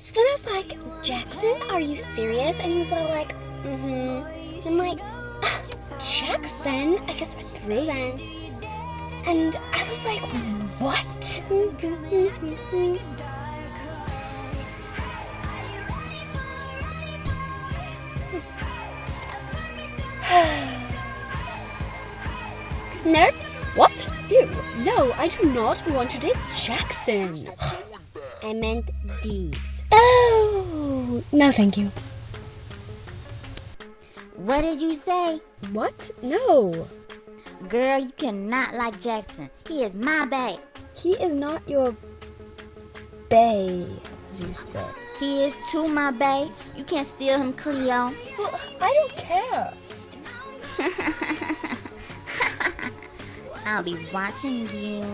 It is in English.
So then I was like, Jackson, are you serious? And he was all like, mm-hmm. I'm like, "Ah, Jackson? I guess we're through then. And I was like, what? Nerds? What? Ew, no, I do not want to date Jackson. I meant these. Oh, no thank you. What did you say? What? No. Girl, you cannot like Jackson. He is my bae. He is not your bae, as you said. He is too my bae. You can't steal him, Cleo. Well, I don't care. I'll be watching you.